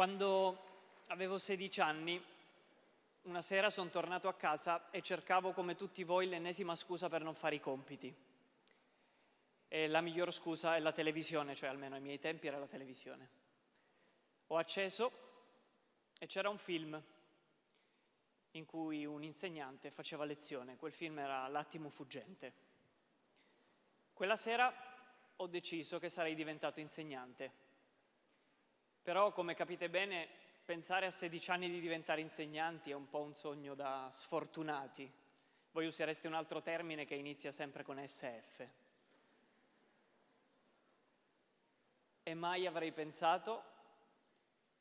Quando avevo 16 anni, una sera sono tornato a casa e cercavo come tutti voi l'ennesima scusa per non fare i compiti. E la miglior scusa è la televisione, cioè almeno ai miei tempi era la televisione. Ho acceso e c'era un film in cui un insegnante faceva lezione. Quel film era L'attimo fuggente. Quella sera ho deciso che sarei diventato insegnante però, come capite bene, pensare a 16 anni di diventare insegnanti è un po' un sogno da sfortunati. Voi usereste un altro termine che inizia sempre con SF. E mai avrei pensato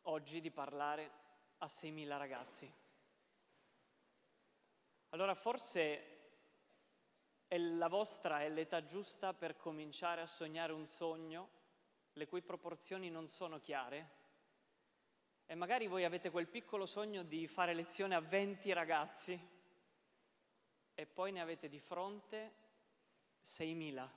oggi di parlare a 6.000 ragazzi. Allora forse la vostra è l'età giusta per cominciare a sognare un sogno le cui proporzioni non sono chiare e magari voi avete quel piccolo sogno di fare lezione a 20 ragazzi e poi ne avete di fronte 6.000.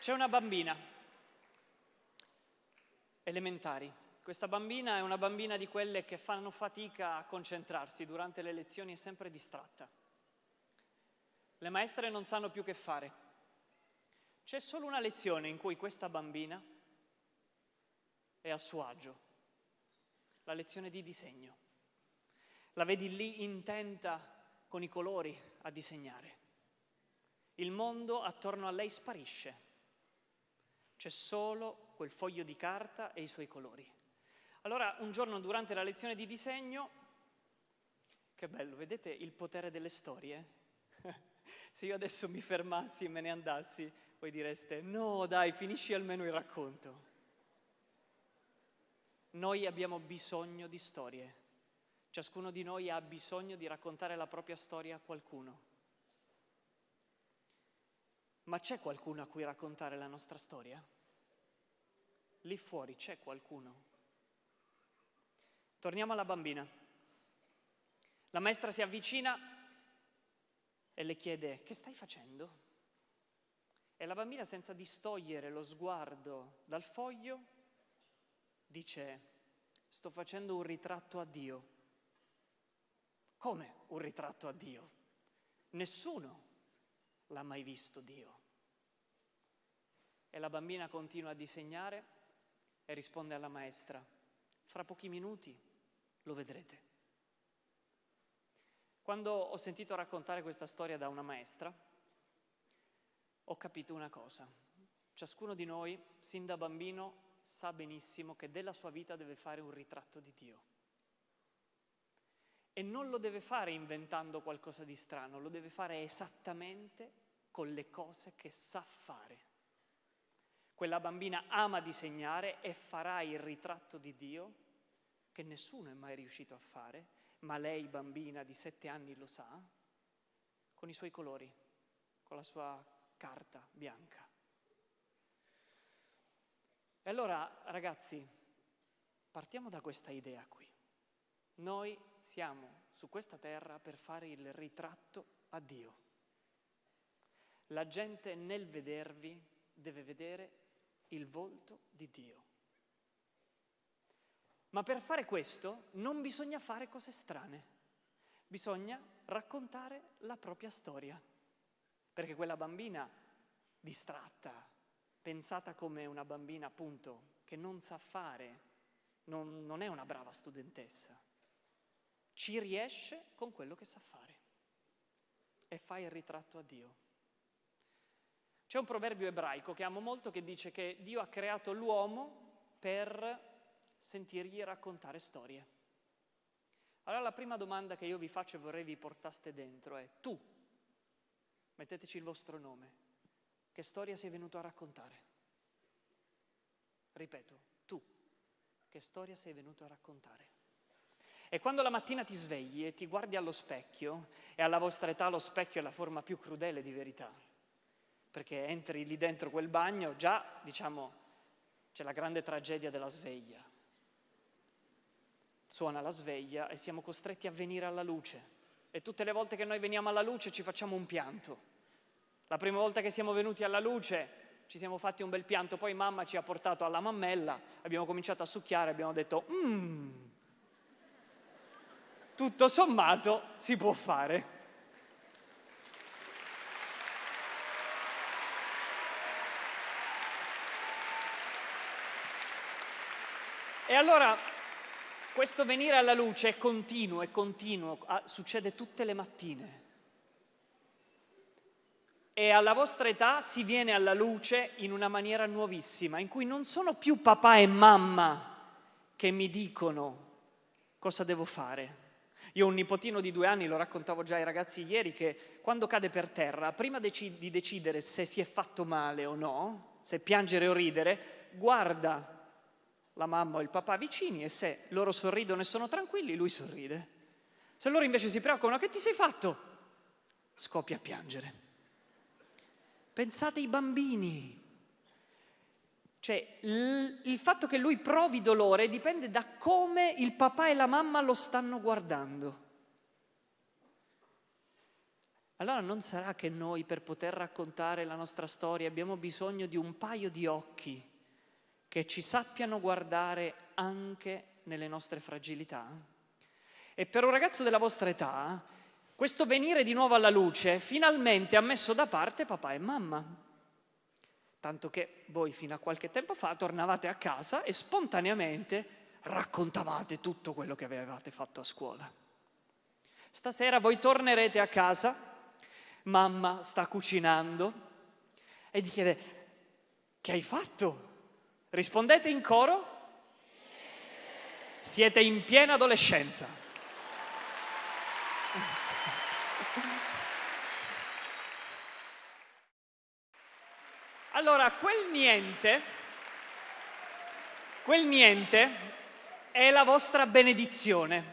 C'è una bambina, elementari, questa bambina è una bambina di quelle che fanno fatica a concentrarsi durante le lezioni, è sempre distratta. Le maestre non sanno più che fare. C'è solo una lezione in cui questa bambina è a suo agio, la lezione di disegno. La vedi lì intenta con i colori a disegnare. Il mondo attorno a lei sparisce. C'è solo quel foglio di carta e i suoi colori. Allora un giorno durante la lezione di disegno, che bello, vedete il potere delle storie? Se io adesso mi fermassi e me ne andassi, voi direste no dai, finisci almeno il racconto. Noi abbiamo bisogno di storie. Ciascuno di noi ha bisogno di raccontare la propria storia a qualcuno. Ma c'è qualcuno a cui raccontare la nostra storia? Lì fuori c'è qualcuno. Torniamo alla bambina. La maestra si avvicina e le chiede che stai facendo? E la bambina, senza distogliere lo sguardo dal foglio, dice sto facendo un ritratto a Dio. Come un ritratto a Dio? Nessuno l'ha mai visto Dio. E la bambina continua a disegnare e risponde alla maestra, fra pochi minuti lo vedrete. Quando ho sentito raccontare questa storia da una maestra, ho capito una cosa. Ciascuno di noi, sin da bambino, sa benissimo che della sua vita deve fare un ritratto di Dio. E non lo deve fare inventando qualcosa di strano, lo deve fare esattamente con le cose che sa fare. Quella bambina ama disegnare e farà il ritratto di Dio che nessuno è mai riuscito a fare, ma lei, bambina di sette anni, lo sa, con i suoi colori, con la sua carta bianca. E allora, ragazzi, partiamo da questa idea qui. Noi siamo su questa terra per fare il ritratto a Dio. La gente nel vedervi deve vedere il volto di Dio. Ma per fare questo non bisogna fare cose strane, bisogna raccontare la propria storia. Perché quella bambina distratta, pensata come una bambina appunto che non sa fare, non, non è una brava studentessa, ci riesce con quello che sa fare e fa il ritratto a Dio. C'è un proverbio ebraico che amo molto che dice che Dio ha creato l'uomo per sentirgli raccontare storie. Allora la prima domanda che io vi faccio e vorrei vi portaste dentro è tu, metteteci il vostro nome, che storia sei venuto a raccontare? Ripeto, tu, che storia sei venuto a raccontare? E quando la mattina ti svegli e ti guardi allo specchio, e alla vostra età lo specchio è la forma più crudele di verità, perché entri lì dentro quel bagno, già, diciamo, c'è la grande tragedia della sveglia. suona la sveglia e siamo costretti a venire alla luce. E tutte le volte che noi veniamo alla luce ci facciamo un pianto. La prima volta che siamo venuti alla luce ci siamo fatti un bel pianto, poi mamma ci ha portato alla mammella, abbiamo cominciato a succhiare, abbiamo detto, mmm, tutto sommato si può fare. E allora questo venire alla luce è continuo, è continuo, succede tutte le mattine. E alla vostra età si viene alla luce in una maniera nuovissima, in cui non sono più papà e mamma che mi dicono cosa devo fare. Io ho un nipotino di due anni, lo raccontavo già ai ragazzi ieri, che quando cade per terra, prima di decidere se si è fatto male o no, se piangere o ridere, guarda la mamma o il papà vicini e se loro sorridono e sono tranquilli, lui sorride. Se loro invece si preoccupano, che ti sei fatto? Scoppia a piangere. Pensate ai bambini. Cioè, il fatto che lui provi dolore dipende da come il papà e la mamma lo stanno guardando. Allora non sarà che noi per poter raccontare la nostra storia abbiamo bisogno di un paio di occhi che ci sappiano guardare anche nelle nostre fragilità? E per un ragazzo della vostra età, questo venire di nuovo alla luce finalmente ha messo da parte papà e mamma. Tanto che voi fino a qualche tempo fa tornavate a casa e spontaneamente raccontavate tutto quello che avevate fatto a scuola. Stasera voi tornerete a casa, mamma sta cucinando e vi chiede che hai fatto? Rispondete in coro? Siete in piena adolescenza. Allora, quel niente, quel niente è la vostra benedizione,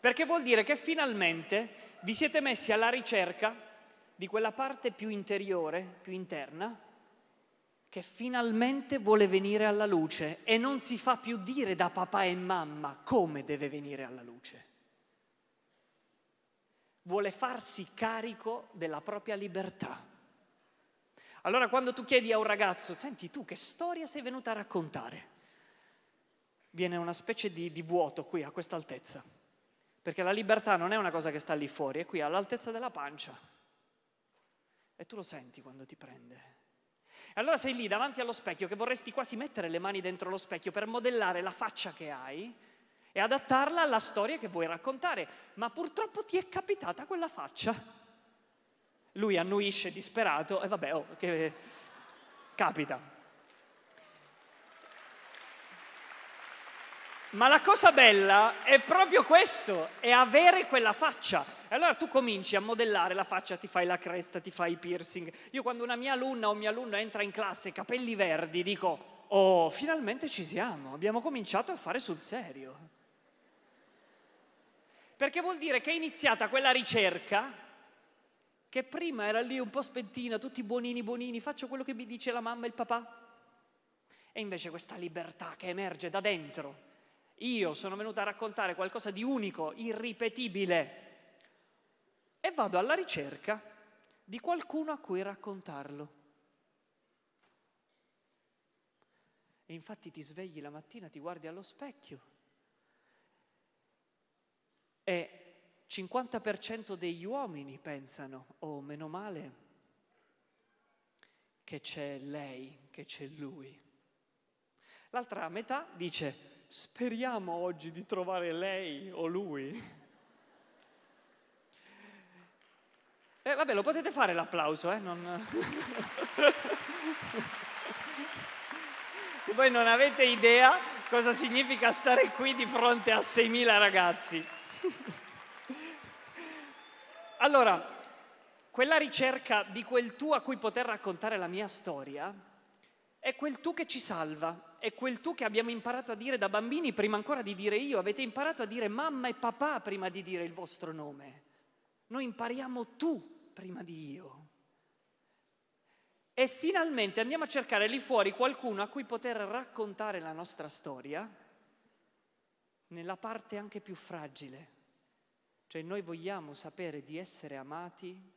perché vuol dire che finalmente vi siete messi alla ricerca di quella parte più interiore, più interna, che finalmente vuole venire alla luce e non si fa più dire da papà e mamma come deve venire alla luce. Vuole farsi carico della propria libertà. Allora quando tu chiedi a un ragazzo, senti tu che storia sei venuta a raccontare? Viene una specie di, di vuoto qui a questa altezza, perché la libertà non è una cosa che sta lì fuori, è qui all'altezza della pancia. E tu lo senti quando ti prende. Allora sei lì davanti allo specchio che vorresti quasi mettere le mani dentro lo specchio per modellare la faccia che hai e adattarla alla storia che vuoi raccontare, ma purtroppo ti è capitata quella faccia. Lui annuisce disperato e vabbè, oh, che capita. Ma la cosa bella è proprio questo, è avere quella faccia. E allora tu cominci a modellare la faccia, ti fai la cresta, ti fai i piercing. Io quando una mia alunna o un mio alunno entra in classe, capelli verdi, dico, oh, finalmente ci siamo, abbiamo cominciato a fare sul serio. Perché vuol dire che è iniziata quella ricerca che prima era lì un po' spentina, tutti buonini buonini, faccio quello che mi dice la mamma e il papà. E invece questa libertà che emerge da dentro, io sono venuta a raccontare qualcosa di unico, irripetibile e vado alla ricerca di qualcuno a cui raccontarlo. E infatti ti svegli la mattina, ti guardi allo specchio e 50% degli uomini pensano, oh meno male che c'è lei, che c'è lui. L'altra metà dice, speriamo oggi di trovare lei o lui. Eh, vabbè, lo potete fare l'applauso, eh? Non... Voi non avete idea cosa significa stare qui di fronte a 6.000 ragazzi. allora, quella ricerca di quel tu a cui poter raccontare la mia storia è quel tu che ci salva, è quel tu che abbiamo imparato a dire da bambini prima ancora di dire io, avete imparato a dire mamma e papà prima di dire il vostro nome. Noi impariamo tu prima di io. E finalmente andiamo a cercare lì fuori qualcuno a cui poter raccontare la nostra storia nella parte anche più fragile. Cioè noi vogliamo sapere di essere amati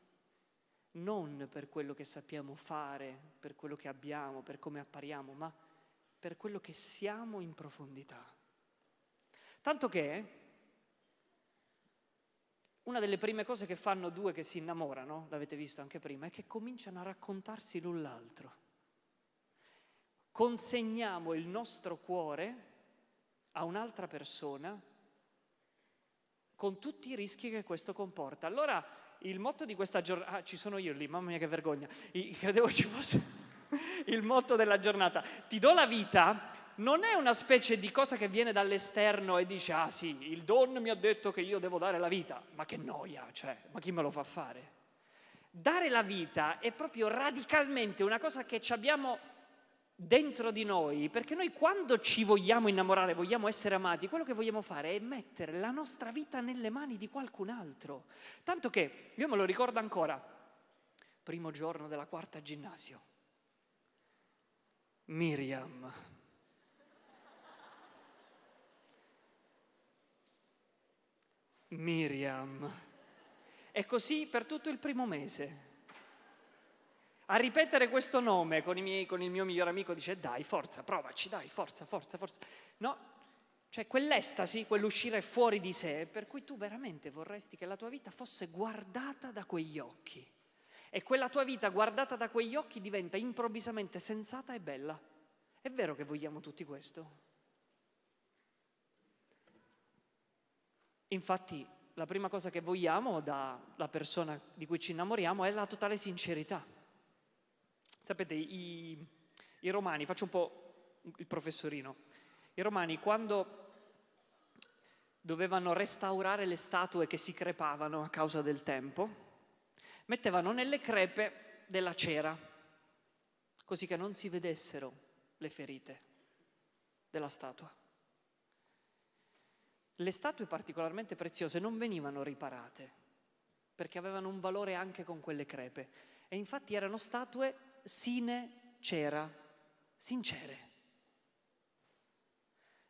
non per quello che sappiamo fare, per quello che abbiamo, per come appariamo, ma per quello che siamo in profondità. Tanto che una delle prime cose che fanno due che si innamorano, l'avete visto anche prima, è che cominciano a raccontarsi l'un l'altro. Consegniamo il nostro cuore a un'altra persona con tutti i rischi che questo comporta. Allora il motto di questa giornata, ah, ci sono io lì, mamma mia che vergogna, credevo ci fosse il motto della giornata, ti do la vita, non è una specie di cosa che viene dall'esterno e dice, ah sì, il Don mi ha detto che io devo dare la vita, ma che noia, cioè, ma chi me lo fa fare? Dare la vita è proprio radicalmente una cosa che abbiamo dentro di noi, perché noi quando ci vogliamo innamorare, vogliamo essere amati, quello che vogliamo fare è mettere la nostra vita nelle mani di qualcun altro. Tanto che, io me lo ricordo ancora, primo giorno della quarta ginnasio, Miriam. Miriam. E così per tutto il primo mese. A ripetere questo nome con, miei, con il mio migliore amico dice dai, forza, provaci, dai, forza, forza, forza. No, cioè quell'estasi, quell'uscire fuori di sé, per cui tu veramente vorresti che la tua vita fosse guardata da quegli occhi. E quella tua vita guardata da quegli occhi diventa improvvisamente sensata e bella. È vero che vogliamo tutti questo? Infatti la prima cosa che vogliamo dalla persona di cui ci innamoriamo è la totale sincerità. Sapete, i, i romani, faccio un po' il professorino, i romani quando dovevano restaurare le statue che si crepavano a causa del tempo, mettevano nelle crepe della cera, così che non si vedessero le ferite della statua. Le statue particolarmente preziose non venivano riparate perché avevano un valore anche con quelle crepe e infatti erano statue sine cera, sincere.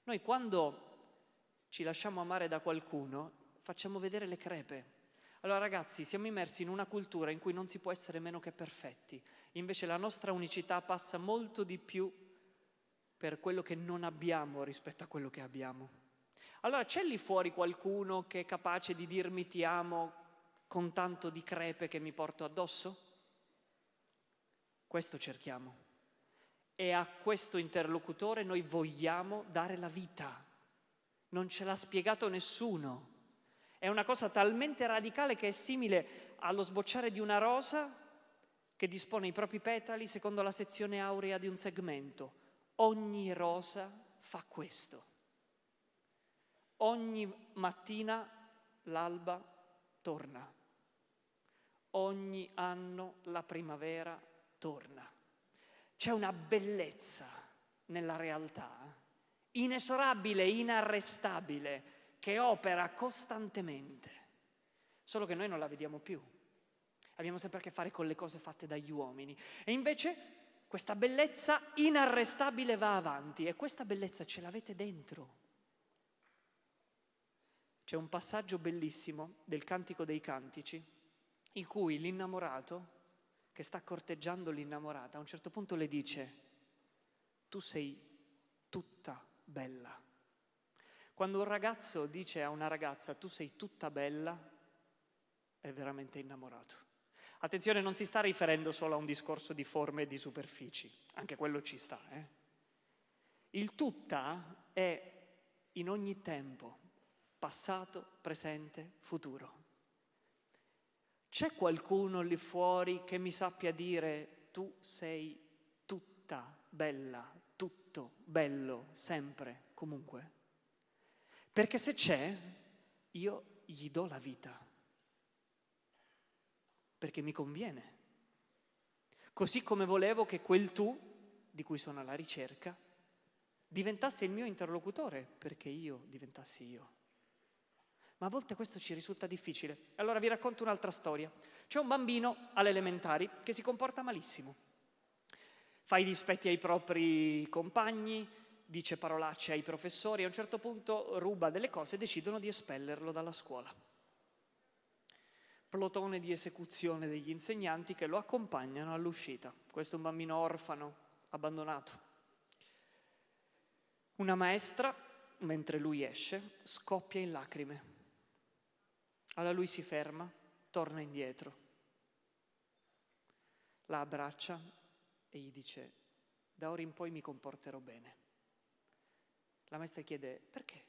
Noi quando ci lasciamo amare da qualcuno facciamo vedere le crepe. Allora ragazzi, siamo immersi in una cultura in cui non si può essere meno che perfetti, invece la nostra unicità passa molto di più per quello che non abbiamo rispetto a quello che abbiamo. Allora c'è lì fuori qualcuno che è capace di dirmi ti amo con tanto di crepe che mi porto addosso? Questo cerchiamo. E a questo interlocutore noi vogliamo dare la vita. Non ce l'ha spiegato nessuno. È una cosa talmente radicale che è simile allo sbocciare di una rosa che dispone i propri petali secondo la sezione aurea di un segmento. Ogni rosa fa questo. Ogni mattina l'alba torna. Ogni anno la primavera torna. C'è una bellezza nella realtà, inesorabile, inarrestabile, che opera costantemente, solo che noi non la vediamo più. Abbiamo sempre a che fare con le cose fatte dagli uomini. E invece questa bellezza inarrestabile va avanti e questa bellezza ce l'avete dentro. C'è un passaggio bellissimo del Cantico dei Cantici in cui l'innamorato, che sta corteggiando l'innamorata, a un certo punto le dice, tu sei tutta bella. Quando un ragazzo dice a una ragazza, tu sei tutta bella, è veramente innamorato. Attenzione, non si sta riferendo solo a un discorso di forme e di superfici, anche quello ci sta. Eh? Il tutta è in ogni tempo, passato, presente, futuro. C'è qualcuno lì fuori che mi sappia dire tu sei tutta bella, tutto bello, sempre, comunque? Perché se c'è, io gli do la vita, perché mi conviene. Così come volevo che quel tu, di cui sono alla ricerca, diventasse il mio interlocutore, perché io diventassi io ma a volte questo ci risulta difficile. Allora vi racconto un'altra storia. C'è un bambino alle elementari che si comporta malissimo. Fa i dispetti ai propri compagni, dice parolacce ai professori, a un certo punto ruba delle cose e decidono di espellerlo dalla scuola. Plotone di esecuzione degli insegnanti che lo accompagnano all'uscita. Questo è un bambino orfano, abbandonato. Una maestra, mentre lui esce, scoppia in lacrime. Allora lui si ferma, torna indietro, la abbraccia e gli dice, da ora in poi mi comporterò bene. La maestra chiede perché?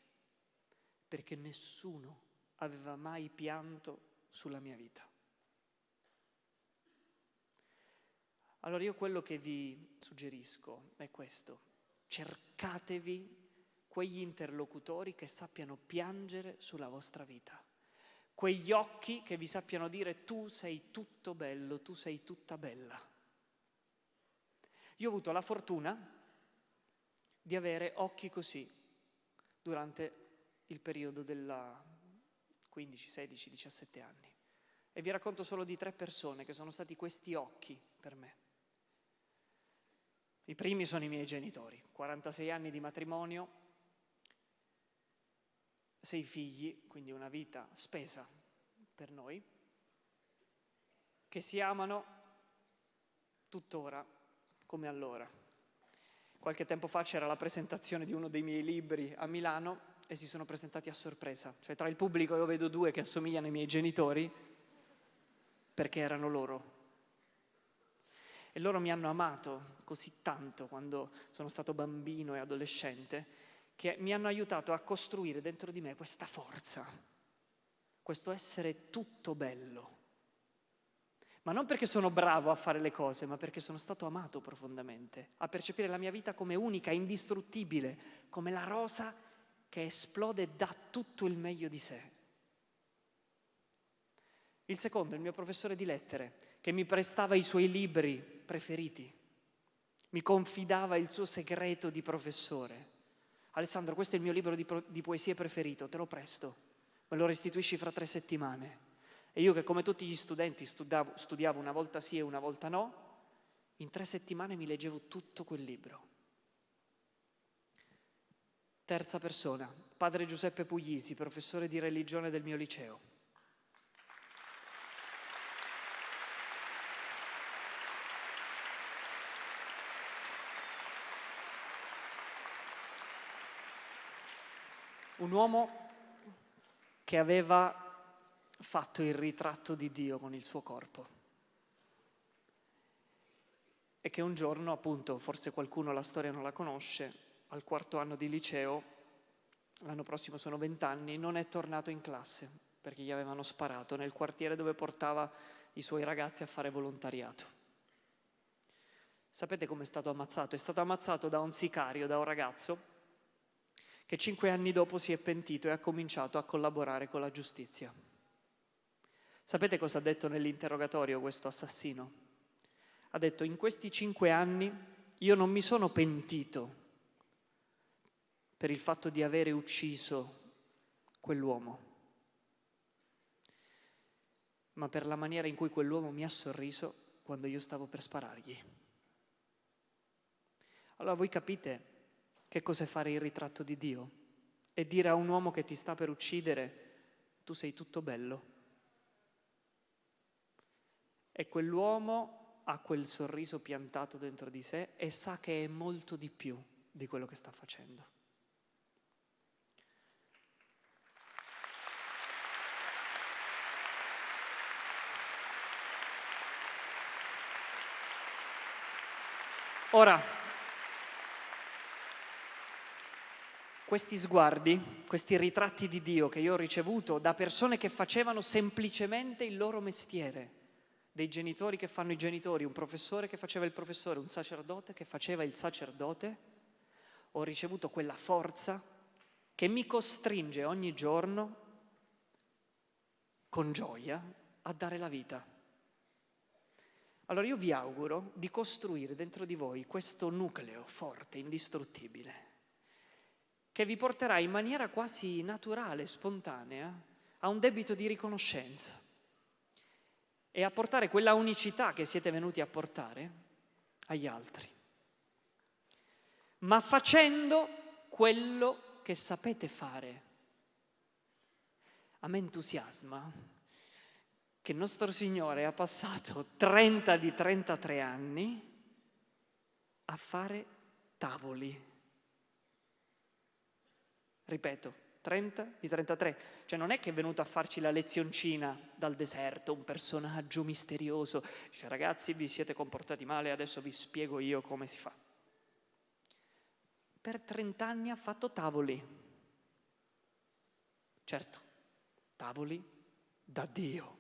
Perché nessuno aveva mai pianto sulla mia vita. Allora io quello che vi suggerisco è questo, cercatevi quegli interlocutori che sappiano piangere sulla vostra vita, quegli occhi che vi sappiano dire tu sei tutto bello, tu sei tutta bella. Io ho avuto la fortuna di avere occhi così durante il periodo della 15, 16, 17 anni. E vi racconto solo di tre persone che sono stati questi occhi per me. I primi sono i miei genitori, 46 anni di matrimonio, sei figli, quindi una vita spesa per noi, che si amano tuttora come allora. Qualche tempo fa c'era la presentazione di uno dei miei libri a Milano e si sono presentati a sorpresa. Cioè tra il pubblico io vedo due che assomigliano ai miei genitori perché erano loro. E loro mi hanno amato così tanto quando sono stato bambino e adolescente che mi hanno aiutato a costruire dentro di me questa forza, questo essere tutto bello ma non perché sono bravo a fare le cose, ma perché sono stato amato profondamente, a percepire la mia vita come unica, indistruttibile, come la rosa che esplode dà tutto il meglio di sé. Il secondo, il mio professore di lettere, che mi prestava i suoi libri preferiti, mi confidava il suo segreto di professore. Alessandro, questo è il mio libro di, pro- di poesie preferito, te lo presto, me lo restituisci fra tre settimane. E io che come tutti gli studenti studiavo, studiavo una volta sì e una volta no, in tre settimane mi leggevo tutto quel libro. Terza persona, padre Giuseppe Puglisi, professore di religione del mio liceo. Un uomo che aveva fatto il ritratto di Dio con il suo corpo. E che un giorno, appunto, forse qualcuno la storia non la conosce, al quarto anno di liceo, l'anno prossimo sono vent'anni, non è tornato in classe perché gli avevano sparato nel quartiere dove portava i suoi ragazzi a fare volontariato. Sapete come è stato ammazzato? È stato ammazzato da un sicario, da un ragazzo che cinque anni dopo si è pentito e ha cominciato a collaborare con la giustizia. Sapete cosa ha detto nell'interrogatorio questo assassino? Ha detto, in questi cinque anni io non mi sono pentito per il fatto di avere ucciso quell'uomo, ma per la maniera in cui quell'uomo mi ha sorriso quando io stavo per sparargli. Allora voi capite che cos'è fare il ritratto di Dio? E dire a un uomo che ti sta per uccidere, tu sei tutto bello. E quell'uomo ha quel sorriso piantato dentro di sé e sa che è molto di più di quello che sta facendo. Ora, questi sguardi, questi ritratti di Dio che io ho ricevuto da persone che facevano semplicemente il loro mestiere, dei genitori che fanno i genitori, un professore che faceva il professore, un sacerdote che faceva il sacerdote, ho ricevuto quella forza che mi costringe ogni giorno con gioia a dare la vita. Allora io vi auguro di costruire dentro di voi questo nucleo forte, indistruttibile, che vi porterà in maniera quasi naturale, spontanea, a un debito di riconoscenza e a portare quella unicità che siete venuti a portare agli altri. ma facendo quello che sapete fare. A me entusiasma che il nostro Signore ha passato 30 di 33 anni a fare tavoli. Ripeto, 30 di 33. Cioè non è che è venuto a farci la lezioncina dal deserto, un personaggio misterioso. Dice ragazzi vi siete comportati male, adesso vi spiego io come si fa. Per 30 anni ha fatto tavoli. Certo, tavoli da Dio.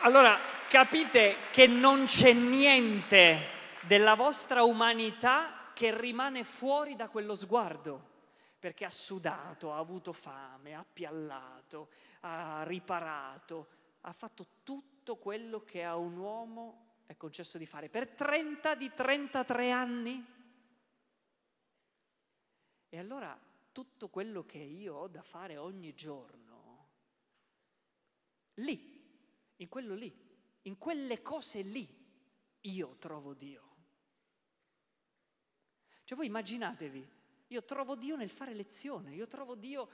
Allora, capite che non c'è niente della vostra umanità che rimane fuori da quello sguardo, perché ha sudato, ha avuto fame, ha piallato, ha riparato, ha fatto tutto quello che a un uomo è concesso di fare per 30 di 33 anni. E allora tutto quello che io ho da fare ogni giorno, lì, in quello lì, in quelle cose lì io trovo Dio. Cioè voi immaginatevi, io trovo Dio nel fare lezione, io trovo Dio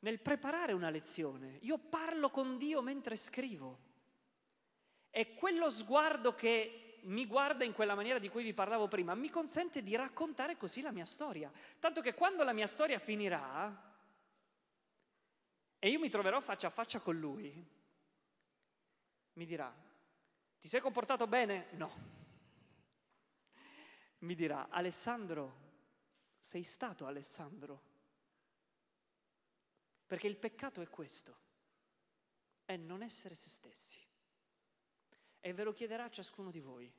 nel preparare una lezione, io parlo con Dio mentre scrivo. E quello sguardo che mi guarda in quella maniera di cui vi parlavo prima mi consente di raccontare così la mia storia. Tanto che quando la mia storia finirà e io mi troverò faccia a faccia con Lui, mi dirà, ti sei comportato bene? No. Mi dirà, Alessandro, sei stato Alessandro. Perché il peccato è questo, è non essere se stessi. E ve lo chiederà ciascuno di voi.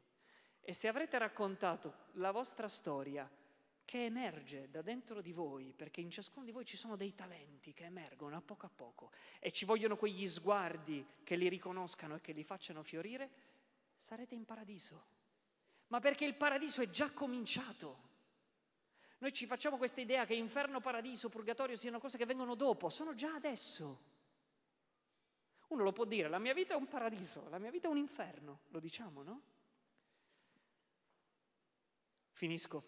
E se avrete raccontato la vostra storia che emerge da dentro di voi, perché in ciascuno di voi ci sono dei talenti che emergono a poco a poco e ci vogliono quegli sguardi che li riconoscano e che li facciano fiorire, sarete in paradiso. Ma perché il paradiso è già cominciato. Noi ci facciamo questa idea che inferno, paradiso, purgatorio siano cose che vengono dopo, sono già adesso. Uno lo può dire, la mia vita è un paradiso, la mia vita è un inferno, lo diciamo, no? Finisco,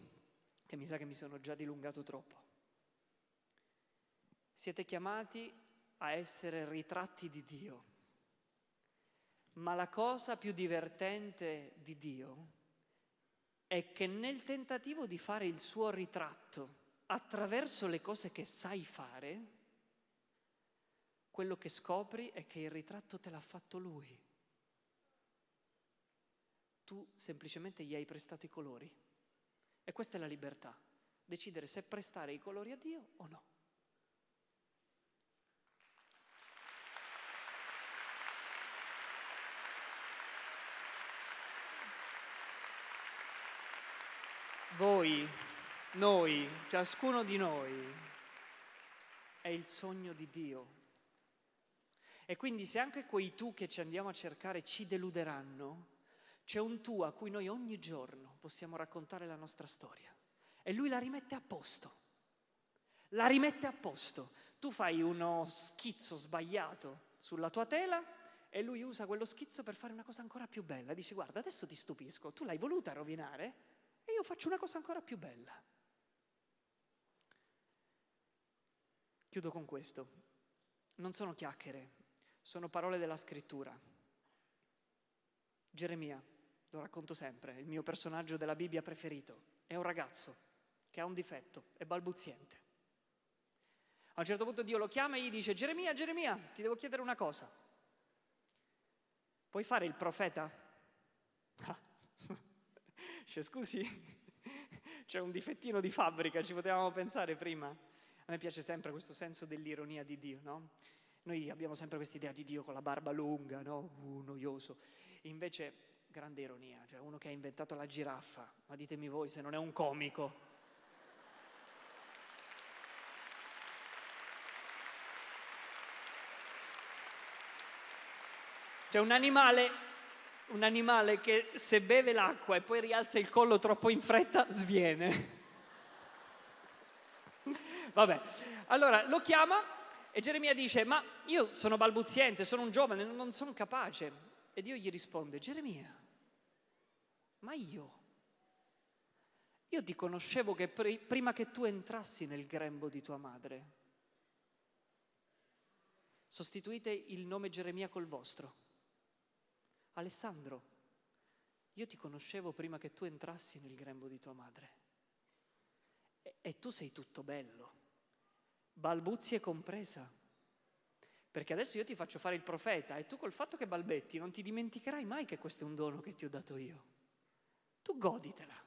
che mi sa che mi sono già dilungato troppo. Siete chiamati a essere ritratti di Dio. Ma la cosa più divertente di Dio è che nel tentativo di fare il suo ritratto attraverso le cose che sai fare, quello che scopri è che il ritratto te l'ha fatto lui. Tu semplicemente gli hai prestato i colori. E questa è la libertà, decidere se prestare i colori a Dio o no. Voi, noi, ciascuno di noi, è il sogno di Dio. E quindi se anche quei tu che ci andiamo a cercare ci deluderanno, c'è un tu a cui noi ogni giorno possiamo raccontare la nostra storia. E lui la rimette a posto. La rimette a posto. Tu fai uno schizzo sbagliato sulla tua tela e lui usa quello schizzo per fare una cosa ancora più bella. Dice guarda, adesso ti stupisco, tu l'hai voluta rovinare, e io faccio una cosa ancora più bella. Chiudo con questo. Non sono chiacchiere, sono parole della scrittura. Geremia, lo racconto sempre, il mio personaggio della Bibbia preferito, è un ragazzo che ha un difetto, è balbuziente. A un certo punto Dio lo chiama e gli dice, Geremia, Geremia, ti devo chiedere una cosa. Puoi fare il profeta? Dice, scusi, c'è un difettino di fabbrica, ci potevamo pensare prima. A me piace sempre questo senso dell'ironia di Dio, no? Noi abbiamo sempre questa idea di Dio con la barba lunga, no? Uh, noioso. Invece, grande ironia, cioè uno che ha inventato la giraffa, ma ditemi voi se non è un comico. Cioè un animale un animale che se beve l'acqua e poi rialza il collo troppo in fretta, sviene. Vabbè, allora lo chiama e Geremia dice, ma io sono balbuziente, sono un giovane, non sono capace. E Dio gli risponde, Geremia, ma io, io ti conoscevo che prima che tu entrassi nel grembo di tua madre. Sostituite il nome Geremia col vostro. Alessandro, io ti conoscevo prima che tu entrassi nel grembo di tua madre. E, e tu sei tutto bello, balbuzie compresa. Perché adesso io ti faccio fare il profeta e tu col fatto che balbetti non ti dimenticherai mai che questo è un dono che ti ho dato io. Tu goditela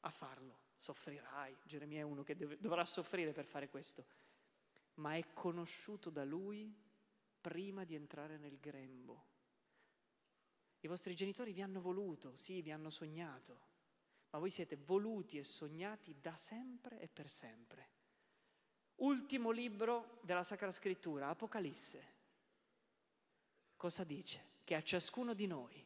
a farlo, soffrirai. Geremia è uno che deve, dovrà soffrire per fare questo, ma è conosciuto da lui prima di entrare nel grembo. I vostri genitori vi hanno voluto, sì, vi hanno sognato, ma voi siete voluti e sognati da sempre e per sempre. Ultimo libro della Sacra Scrittura, Apocalisse. Cosa dice? Che a ciascuno di noi,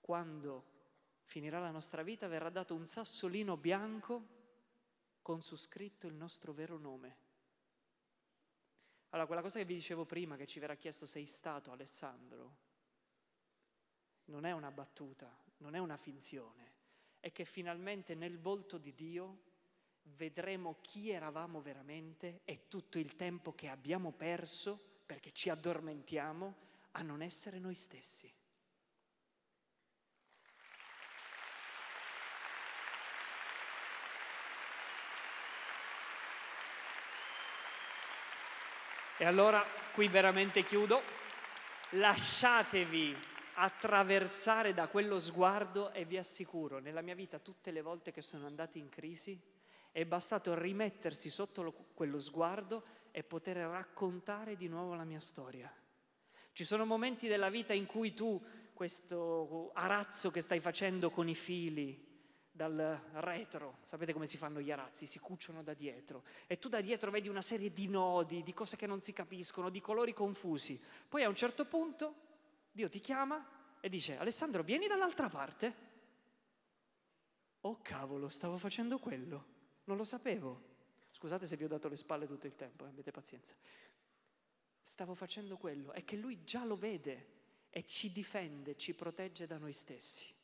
quando finirà la nostra vita, verrà dato un sassolino bianco con su scritto il nostro vero nome. Allora, quella cosa che vi dicevo prima, che ci verrà chiesto sei stato Alessandro, non è una battuta, non è una finzione, è che finalmente nel volto di Dio vedremo chi eravamo veramente e tutto il tempo che abbiamo perso perché ci addormentiamo a non essere noi stessi. E allora qui veramente chiudo, lasciatevi attraversare da quello sguardo e vi assicuro, nella mia vita tutte le volte che sono andati in crisi è bastato rimettersi sotto lo, quello sguardo e poter raccontare di nuovo la mia storia. Ci sono momenti della vita in cui tu, questo arazzo che stai facendo con i fili, dal retro, sapete come si fanno gli arazzi, si cuciono da dietro e tu da dietro vedi una serie di nodi, di cose che non si capiscono, di colori confusi. Poi a un certo punto Dio ti chiama e dice Alessandro vieni dall'altra parte. Oh cavolo, stavo facendo quello, non lo sapevo. Scusate se vi ho dato le spalle tutto il tempo, eh, avete pazienza. Stavo facendo quello, è che lui già lo vede e ci difende, ci protegge da noi stessi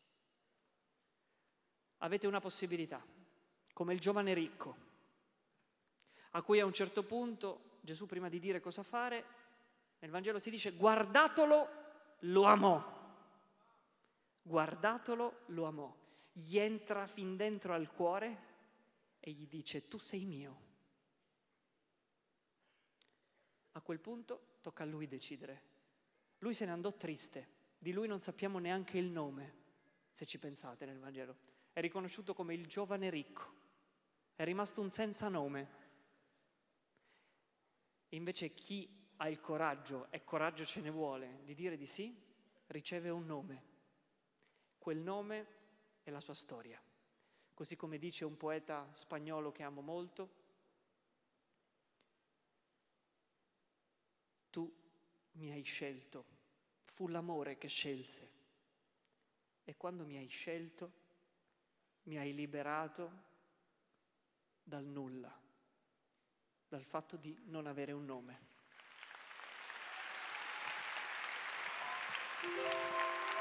avete una possibilità, come il giovane ricco, a cui a un certo punto Gesù prima di dire cosa fare, nel Vangelo si dice guardatelo, lo amò. Guardatelo, lo amò. Gli entra fin dentro al cuore e gli dice tu sei mio. A quel punto tocca a lui decidere. Lui se ne andò triste, di lui non sappiamo neanche il nome, se ci pensate nel Vangelo è riconosciuto come il giovane ricco, è rimasto un senza nome. E invece chi ha il coraggio, e coraggio ce ne vuole, di dire di sì, riceve un nome. Quel nome è la sua storia. Così come dice un poeta spagnolo che amo molto, tu mi hai scelto, fu l'amore che scelse. E quando mi hai scelto, mi hai liberato dal nulla, dal fatto di non avere un nome. Thank you.